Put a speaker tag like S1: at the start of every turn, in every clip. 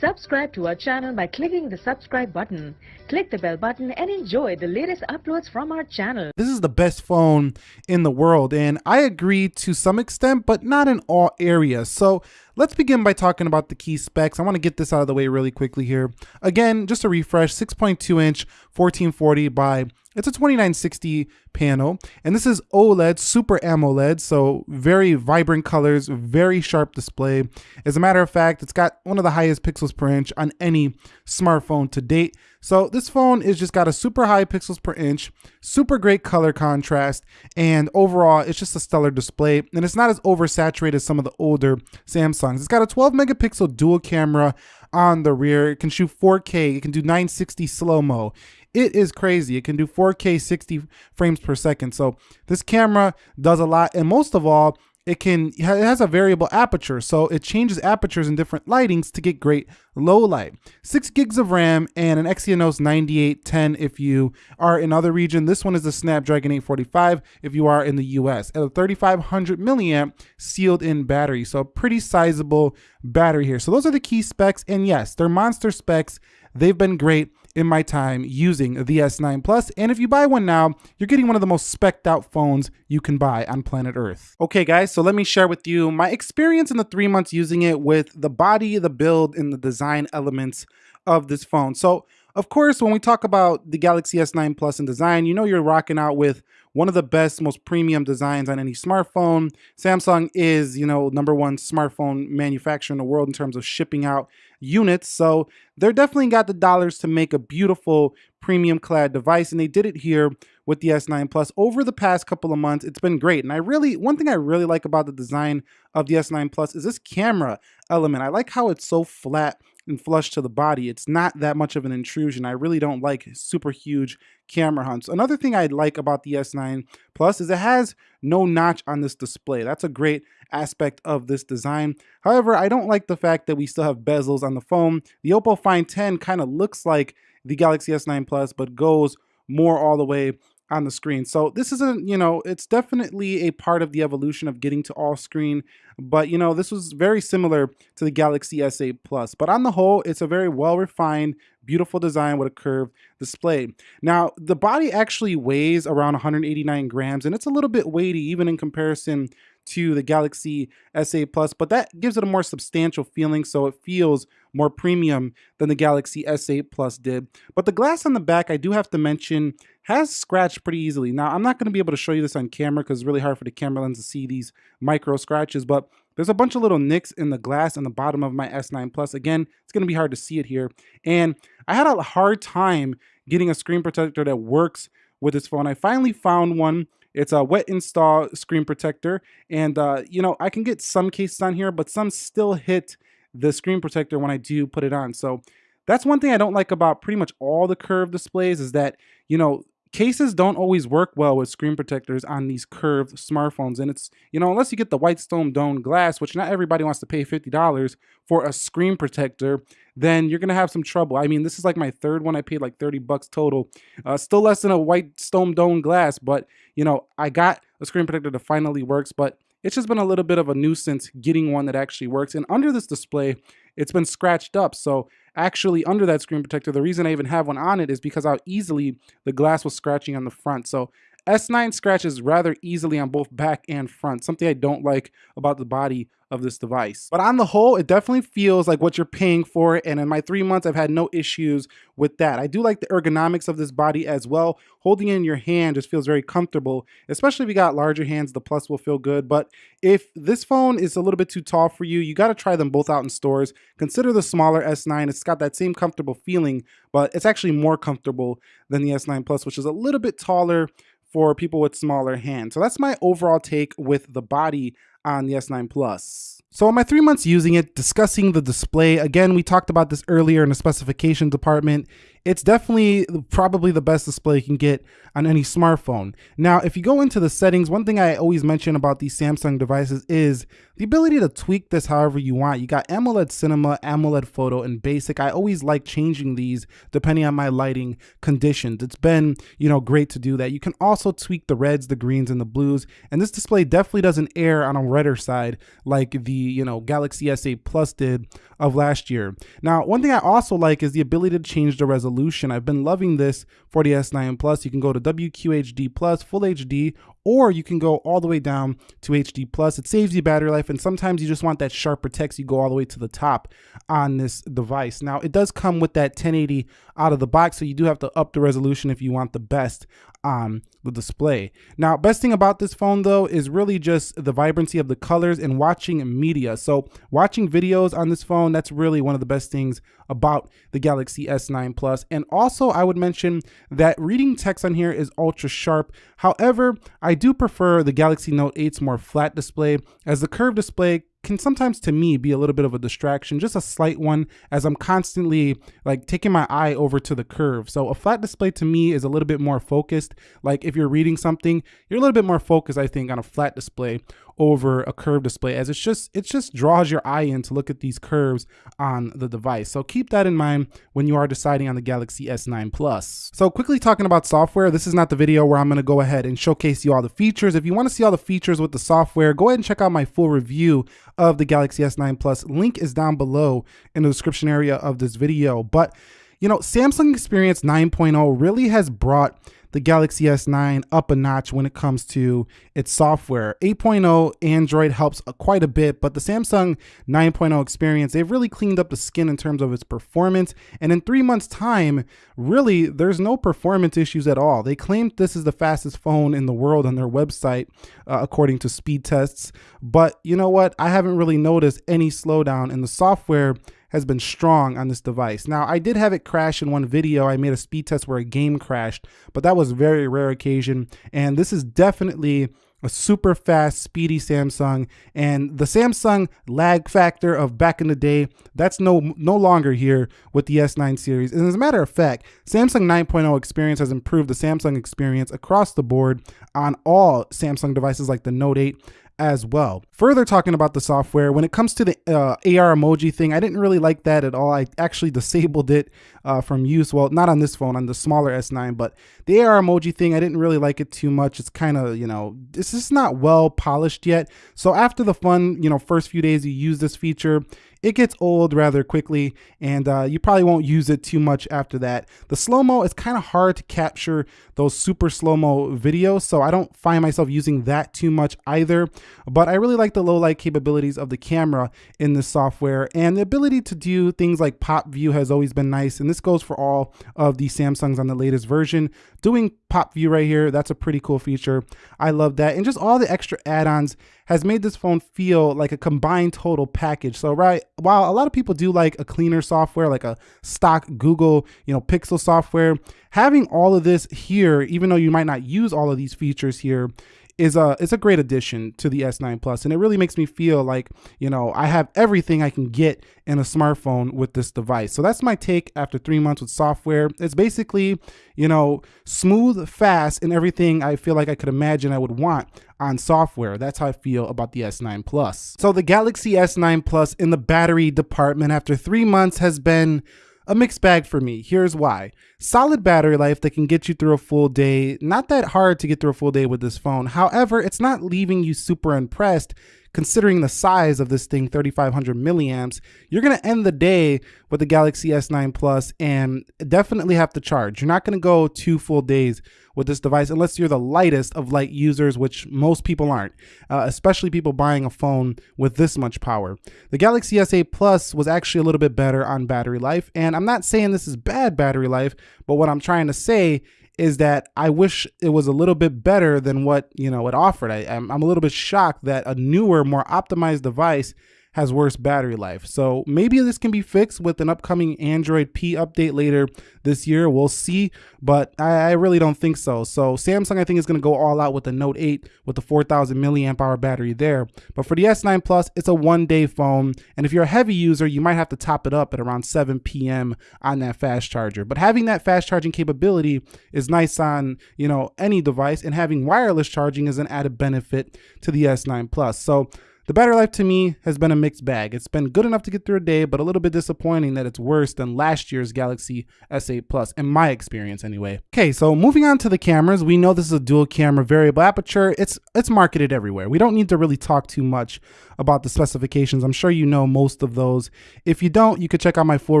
S1: Subscribe to our channel by clicking the subscribe button. Click the bell button and enjoy the latest uploads from our channel.
S2: This is the best phone in the world, and I agree to some extent, but not in all areas. So let's begin by talking about the key specs. I want to get this out of the way really quickly here. Again, just a refresh, 6.2 inch 1440 by it's a 2960 panel, and this is OLED, Super AMOLED, so very vibrant colors, very sharp display. As a matter of fact, it's got one of the highest pixels per inch on any smartphone to date. So this phone is just got a super high pixels per inch, super great color contrast, and overall, it's just a stellar display. And it's not as oversaturated as some of the older Samsungs. It's got a 12 megapixel dual camera on the rear. It can shoot 4K. It can do 960 slow-mo. It is crazy. It can do 4K 60 frames per second. So this camera does a lot. And most of all, it can it has a variable aperture so it changes apertures in different lightings to get great low light. 6 gigs of ram and an exynos 9810 if you are in other region. This one is the snapdragon 845 if you are in the us at a 3500 milliamp sealed in battery so pretty sizable battery here. So those are the key specs and yes they're monster specs. They've been great in my time using the S9 Plus. And if you buy one now, you're getting one of the most specced out phones you can buy on planet Earth. Okay guys, so let me share with you my experience in the three months using it with the body, the build, and the design elements of this phone. So of course, when we talk about the Galaxy S9 Plus in design, you know you're rocking out with one of the best, most premium designs on any smartphone. Samsung is, you know, number one smartphone manufacturer in the world in terms of shipping out units. So they're definitely got the dollars to make a beautiful premium clad device. And they did it here with the S9 Plus over the past couple of months. It's been great. And I really, one thing I really like about the design of the S9 Plus is this camera element. I like how it's so flat and flush to the body. It's not that much of an intrusion. I really don't like super huge camera hunts. Another thing I like about the S9 Plus is it has no notch on this display. That's a great aspect of this design. However, I don't like the fact that we still have bezels on the phone. The Oppo Find 10 kind of looks like the Galaxy S9 Plus, but goes more all the way on the screen. So this isn't, you know, it's definitely a part of the evolution of getting to all screen, but you know, this was very similar to the Galaxy S8 Plus. But on the whole, it's a very well refined, beautiful design with a curved display. Now, the body actually weighs around 189 grams and it's a little bit weighty even in comparison to the Galaxy S8 Plus, but that gives it a more substantial feeling, so it feels more premium than the Galaxy S8 Plus did. But the glass on the back, I do have to mention, has scratched pretty easily. Now, I'm not going to be able to show you this on camera because it's really hard for the camera lens to see these micro scratches, but there's a bunch of little nicks in the glass on the bottom of my S9 Plus. Again, it's going to be hard to see it here. And I had a hard time getting a screen protector that works with this phone. I finally found one it's a wet install screen protector. And, uh, you know, I can get some cases on here, but some still hit the screen protector when I do put it on. So that's one thing I don't like about pretty much all the curved displays is that, you know, cases don't always work well with screen protectors on these curved smartphones. And it's, you know, unless you get the Whitestone Dome Glass, which not everybody wants to pay $50 for a screen protector, then you're going to have some trouble. I mean, this is like my third one. I paid like 30 bucks total. Uh, still less than a Whitestone Dome Glass, but, you know, I got a screen protector that finally works, but it's just been a little bit of a nuisance getting one that actually works. And under this display, it's been scratched up. So actually under that screen protector, the reason I even have one on it is because how easily the glass was scratching on the front. So S9 scratches rather easily on both back and front, something I don't like about the body of this device. But on the whole, it definitely feels like what you're paying for. And in my three months, I've had no issues with that. I do like the ergonomics of this body as well. Holding it in your hand just feels very comfortable, especially if you got larger hands, the Plus will feel good. But if this phone is a little bit too tall for you, you got to try them both out in stores. Consider the smaller S9. It's got that same comfortable feeling, but it's actually more comfortable than the S9 Plus, which is a little bit taller for people with smaller hands. So that's my overall take with the body on the S9 Plus. So in my three months using it, discussing the display, again, we talked about this earlier in the specification department. It's definitely probably the best display you can get on any smartphone. Now, if you go into the settings, one thing I always mention about these Samsung devices is the ability to tweak this however you want. You got AMOLED Cinema, AMOLED Photo, and Basic. I always like changing these depending on my lighting conditions. It's been, you know, great to do that. You can also tweak the reds, the greens, and the blues. And this display definitely doesn't err on a redder side like the, you know, Galaxy S8 Plus did of last year. Now, one thing I also like is the ability to change the resolution. I've been loving this for the S9 Plus. You can go to WQHD Plus, Full HD, or you can go all the way down to HD Plus. It saves you battery life, and sometimes you just want that sharper text. You go all the way to the top on this device. Now, it does come with that 1080 out of the box, so you do have to up the resolution if you want the best the display. Now, best thing about this phone though is really just the vibrancy of the colors and watching media. So watching videos on this phone, that's really one of the best things about the Galaxy S9 Plus. And also I would mention that reading text on here is ultra sharp. However, I do prefer the Galaxy Note 8's more flat display as the curved display can sometimes to me be a little bit of a distraction, just a slight one as I'm constantly like taking my eye over to the curve. So a flat display to me is a little bit more focused. Like if you're reading something, you're a little bit more focused, I think, on a flat display over a curved display as it's just it just draws your eye in to look at these curves on the device. So keep that in mind when you are deciding on the Galaxy S9 Plus. So quickly talking about software, this is not the video where I'm going to go ahead and showcase you all the features. If you want to see all the features with the software, go ahead and check out my full review of the Galaxy S9 Plus. Link is down below in the description area of this video. But, you know, Samsung Experience 9.0 really has brought the Galaxy S9 up a notch when it comes to its software. 8.0 Android helps quite a bit, but the Samsung 9.0 experience, they've really cleaned up the skin in terms of its performance. And in three months' time, really, there's no performance issues at all. They claimed this is the fastest phone in the world on their website, uh, according to speed tests. But you know what? I haven't really noticed any slowdown in the software has been strong on this device. Now, I did have it crash in one video. I made a speed test where a game crashed, but that was a very rare occasion. And this is definitely a super fast, speedy Samsung. And the Samsung lag factor of back in the day, that's no no longer here with the S9 series. And as a matter of fact, Samsung 9.0 experience has improved the Samsung experience across the board on all Samsung devices like the Note 8 as well. Further talking about the software, when it comes to the uh, AR emoji thing, I didn't really like that at all. I actually disabled it uh, from use. Well, not on this phone, on the smaller S9, but the AR emoji thing, I didn't really like it too much. It's kind of, you know, it's just not well polished yet. So after the fun, you know, first few days you use this feature, it gets old rather quickly and uh, you probably won't use it too much after that. The slow-mo is kind of hard to capture those super slow-mo videos, so I don't find myself using that too much either. But I really like the low light capabilities of the camera in this software and the ability to do things like pop view has always been nice. And this goes for all of the Samsungs on the latest version. Doing pop view right here, that's a pretty cool feature. I love that. And just all the extra add-ons has made this phone feel like a combined total package. So right, while a lot of people do like a cleaner software, like a stock Google, you know, Pixel software, having all of this here, even though you might not use all of these features here, is a is a great addition to the S9 Plus, and it really makes me feel like you know I have everything I can get in a smartphone with this device. So that's my take after three months with software. It's basically you know smooth, fast, and everything I feel like I could imagine I would want on software. That's how I feel about the S9 Plus. So the Galaxy S9 Plus in the battery department after three months has been a mixed bag for me. Here's why. Solid battery life that can get you through a full day. Not that hard to get through a full day with this phone. However, it's not leaving you super impressed considering the size of this thing, 3500 milliamps, you're going to end the day with the Galaxy S9 Plus and definitely have to charge. You're not going to go two full days with this device unless you're the lightest of light users, which most people aren't, uh, especially people buying a phone with this much power. The Galaxy S8 Plus was actually a little bit better on battery life, and I'm not saying this is bad battery life, but what I'm trying to say is that I wish it was a little bit better than what you know it offered. I, am I'm a little bit shocked that a newer, more optimized device has worse battery life. So maybe this can be fixed with an upcoming Android P update later this year. We'll see, but I, I really don't think so. So Samsung, I think, is going to go all out with the Note 8 with the 4,000 milliamp hour battery there. But for the S9 Plus, it's a one day phone. And if you're a heavy user, you might have to top it up at around 7 p.m. on that fast charger. But having that fast charging capability is nice on, you know, any device and having wireless charging is an added benefit to the S9 Plus. So the battery life to me has been a mixed bag. It's been good enough to get through a day, but a little bit disappointing that it's worse than last year's Galaxy S8 Plus, in my experience anyway. Okay, so moving on to the cameras, we know this is a dual camera variable aperture. It's it's marketed everywhere. We don't need to really talk too much about the specifications. I'm sure you know most of those. If you don't, you could check out my full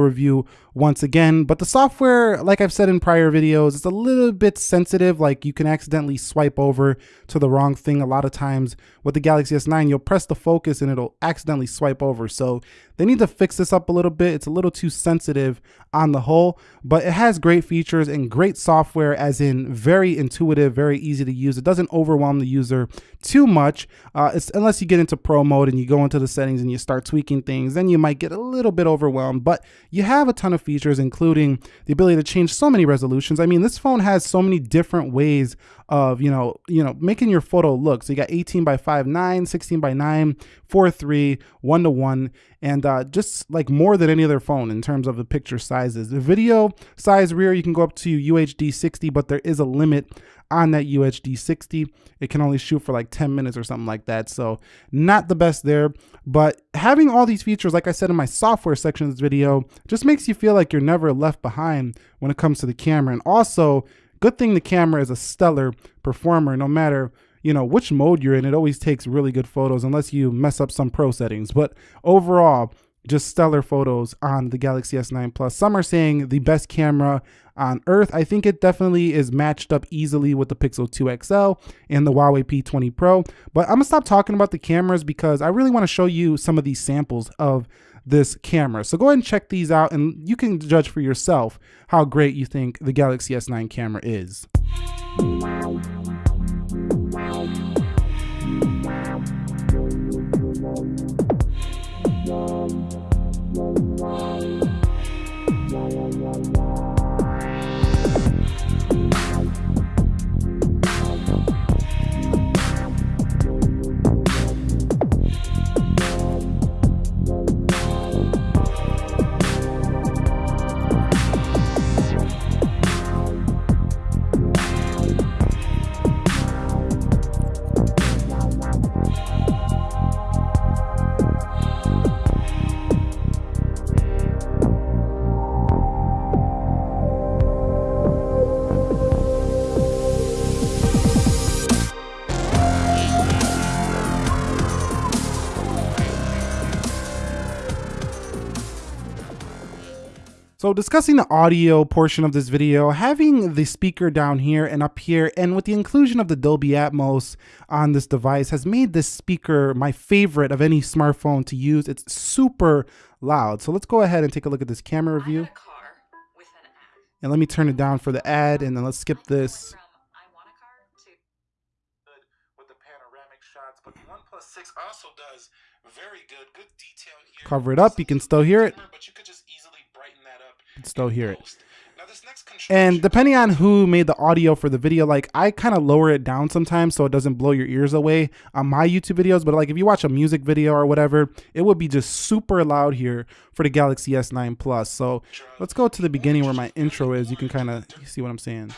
S2: review once again. But the software, like I've said in prior videos, is a little bit sensitive. Like you can accidentally swipe over to the wrong thing. A lot of times with the Galaxy S9, you'll press the focus and it'll accidentally swipe over. So they need to fix this up a little bit. It's a little too sensitive on the whole, but it has great features and great software as in very intuitive, very easy to use. It doesn't overwhelm the user too much. Uh, unless you get into pro mode and you go into the settings and you start tweaking things, then you might get a little bit overwhelmed, but you have a ton of features, including the ability to change so many resolutions. I mean, this phone has so many different ways of, you know, you know, making your photo look. So you got 18 by 5, 9, 16 by 9, 4, 3, 1 to 1, and uh, just like more than any other phone in terms of the picture sizes. The video size rear, you can go up to UHD 60, but there is a limit on that UHD 60. It can only shoot for like 10 minutes or something like that. So not the best there, but having all these features, like I said in my software section of this video, just makes you feel like you're never left behind when it comes to the camera. And also good thing the camera is a stellar performer, no matter you know which mode you're in it always takes really good photos unless you mess up some pro settings but overall just stellar photos on the Galaxy S9 Plus. Some are saying the best camera on earth. I think it definitely is matched up easily with the Pixel 2 XL and the Huawei P20 Pro. But I'm gonna stop talking about the cameras because I really wanna show you some of these samples of this camera. So go ahead and check these out and you can judge for yourself how great you think the Galaxy S9 camera is. So discussing the audio portion of this video, having the speaker down here and up here, and with the inclusion of the Dolby Atmos on this device has made this speaker my favorite of any smartphone to use. It's super loud. So let's go ahead and take a look at this camera review. And let me turn it down for the ad, and then let's skip this. Cover it up, you can still hear it can still hear it. And depending on who made the audio for the video, like I kind of lower it down sometimes so it doesn't blow your ears away on my YouTube videos. But like if you watch a music video or whatever, it would be just super loud here for the Galaxy S9 Plus. So let's go to the beginning where my intro is. You can kind of see what I'm saying.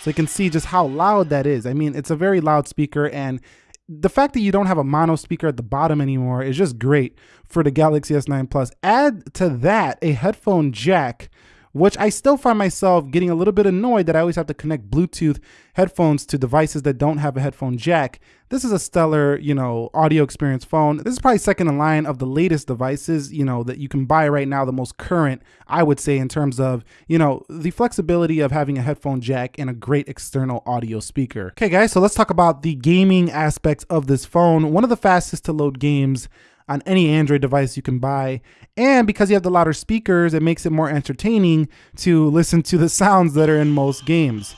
S2: So you can see just how loud that is. I mean, it's a very loud speaker and the fact that you don't have a mono speaker at the bottom anymore is just great for the Galaxy S9 Plus. Add to that a headphone jack which I still find myself getting a little bit annoyed that I always have to connect Bluetooth headphones to devices that don't have a headphone jack. This is a stellar, you know, audio experience phone. This is probably second in line of the latest devices, you know, that you can buy right now, the most current, I would say, in terms of, you know, the flexibility of having a headphone jack and a great external audio speaker. Okay, guys, so let's talk about the gaming aspects of this phone. One of the fastest to load games on any Android device you can buy. And because you have the louder speakers, it makes it more entertaining to listen to the sounds that are in most games.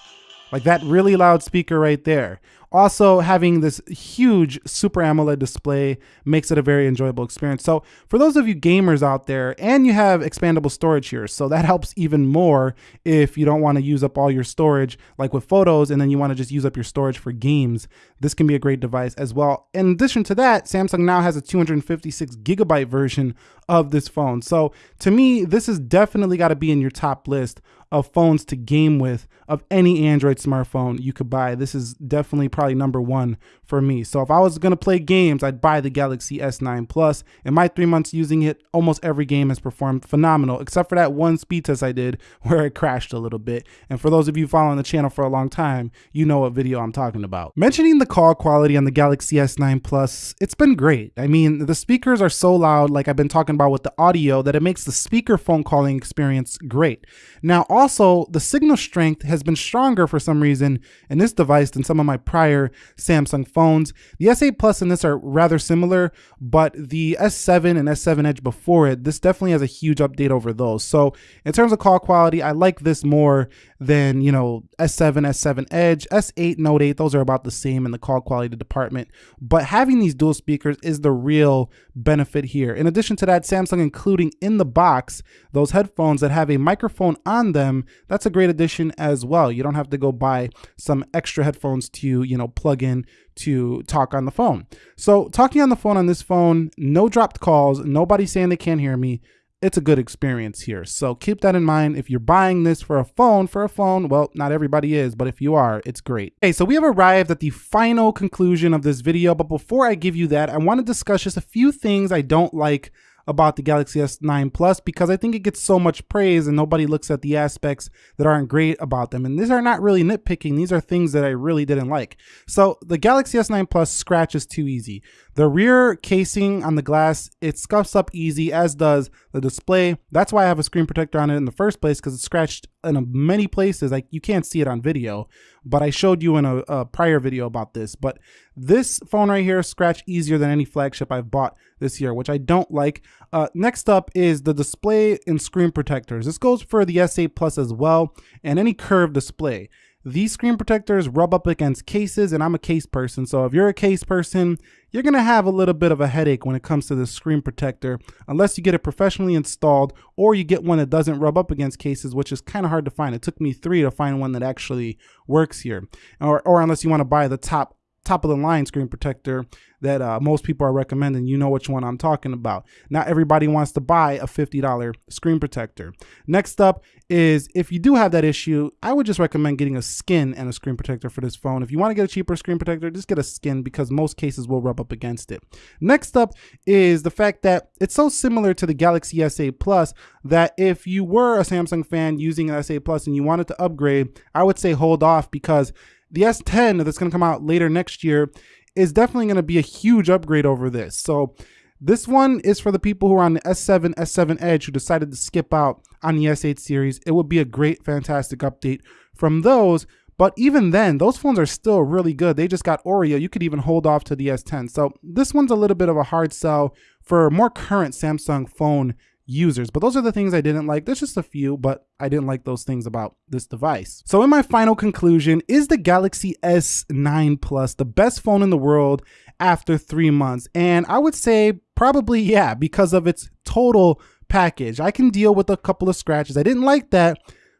S2: Like that really loud speaker right there. Also, having this huge Super AMOLED display makes it a very enjoyable experience. So for those of you gamers out there, and you have expandable storage here, so that helps even more if you don't want to use up all your storage like with photos and then you want to just use up your storage for games. This can be a great device as well. In addition to that, Samsung now has a 256 gigabyte version of this phone. So to me, this has definitely got to be in your top list of phones to game with of any Android smartphone you could buy. This is definitely probably number one for me. So if I was going to play games, I'd buy the Galaxy S9 Plus. In my three months using it, almost every game has performed phenomenal, except for that one speed test I did where it crashed a little bit. And for those of you following the channel for a long time, you know what video I'm talking about. Mentioning the call quality on the Galaxy S9 Plus, it's been great. I mean, the speakers are so loud, like I've been talking about with the audio, that it makes the speaker phone calling experience great. Now, also, the signal strength has been stronger for some reason in this device than some of my prior Samsung phones. The S8 Plus and this are rather similar, but the S7 and S7 Edge before it, this definitely has a huge update over those. So in terms of call quality, I like this more than, you know, S7, S7 Edge, S8, Note 8, those are about the same in the call quality department. But having these dual speakers is the real benefit here. In addition to that, Samsung including in the box those headphones that have a microphone on them, that's a great addition as well. You don't have to go buy some extra headphones to, you know, plug in to talk on the phone. So talking on the phone on this phone, no dropped calls, nobody saying they can't hear me. It's a good experience here. So keep that in mind. If you're buying this for a phone, for a phone, well, not everybody is, but if you are, it's great. Okay, so we have arrived at the final conclusion of this video. But before I give you that, I want to discuss just a few things I don't like about the Galaxy S9 Plus because I think it gets so much praise and nobody looks at the aspects that aren't great about them. And these are not really nitpicking. These are things that I really didn't like. So the Galaxy S9 Plus scratches too easy. The rear casing on the glass, it scuffs up easy, as does the display. That's why I have a screen protector on it in the first place, because it's scratched in many places. Like you can't see it on video, but I showed you in a, a prior video about this. But this phone right here scratch easier than any flagship I've bought this year, which I don't like. Uh, next up is the display and screen protectors. This goes for the S8 Plus as well, and any curved display. These screen protectors rub up against cases and I'm a case person. So if you're a case person, you're gonna have a little bit of a headache when it comes to the screen protector unless you get it professionally installed or you get one that doesn't rub up against cases, which is kind of hard to find. It took me three to find one that actually works here. Or, or unless you wanna buy the top top of the line screen protector that uh, most people are recommending. You know which one I'm talking about. Not everybody wants to buy a $50 screen protector. Next up is if you do have that issue, I would just recommend getting a skin and a screen protector for this phone. If you want to get a cheaper screen protector, just get a skin because most cases will rub up against it. Next up is the fact that it's so similar to the Galaxy S8 Plus that if you were a Samsung fan using an S8 Plus and you wanted to upgrade, I would say hold off because the S10 that's going to come out later next year is definitely going to be a huge upgrade over this. So this one is for the people who are on the S7, S7 Edge who decided to skip out on the S8 series. It would be a great, fantastic update from those. But even then, those phones are still really good. They just got Oreo. You could even hold off to the S10. So this one's a little bit of a hard sell for more current Samsung phone users. But those are the things I didn't like. There's just a few, but I didn't like those things about this device. So in my final conclusion, is the Galaxy S9 Plus the best phone in the world after three months? And I would say probably yeah, because of its total package. I can deal with a couple of scratches. I didn't like that,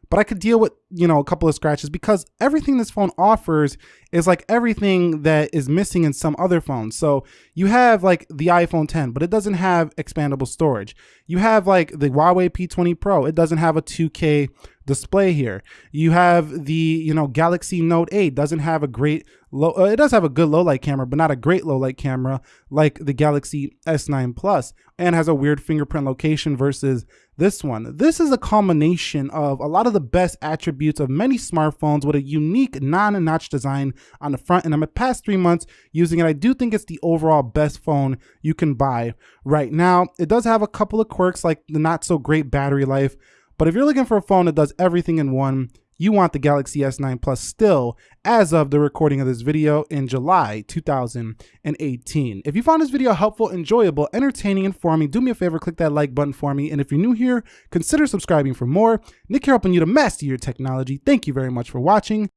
S2: but I could deal with, you know, a couple of scratches because everything this phone offers is like everything that is missing in some other phones. So you have like the iPhone 10, but it doesn't have expandable storage. You have like the Huawei P20 Pro. It doesn't have a 2K display here. You have the, you know, Galaxy Note 8 doesn't have a great low, uh, it does have a good low light camera, but not a great low light camera like the Galaxy S9 Plus and has a weird fingerprint location versus this one. This is a combination of a lot of the best attributes of many smartphones with a unique non-notch design on the front. And in the past three months using it, I do think it's the overall best phone you can buy right now. It does have a couple of quirks like the not so great battery life, but if you're looking for a phone that does everything in one, you want the Galaxy S9 Plus still as of the recording of this video in July 2018. If you found this video helpful, enjoyable, entertaining, and informing, do me a favor, click that like button for me. And if you're new here, consider subscribing for more. Nick here helping you to master your technology. Thank you very much for watching.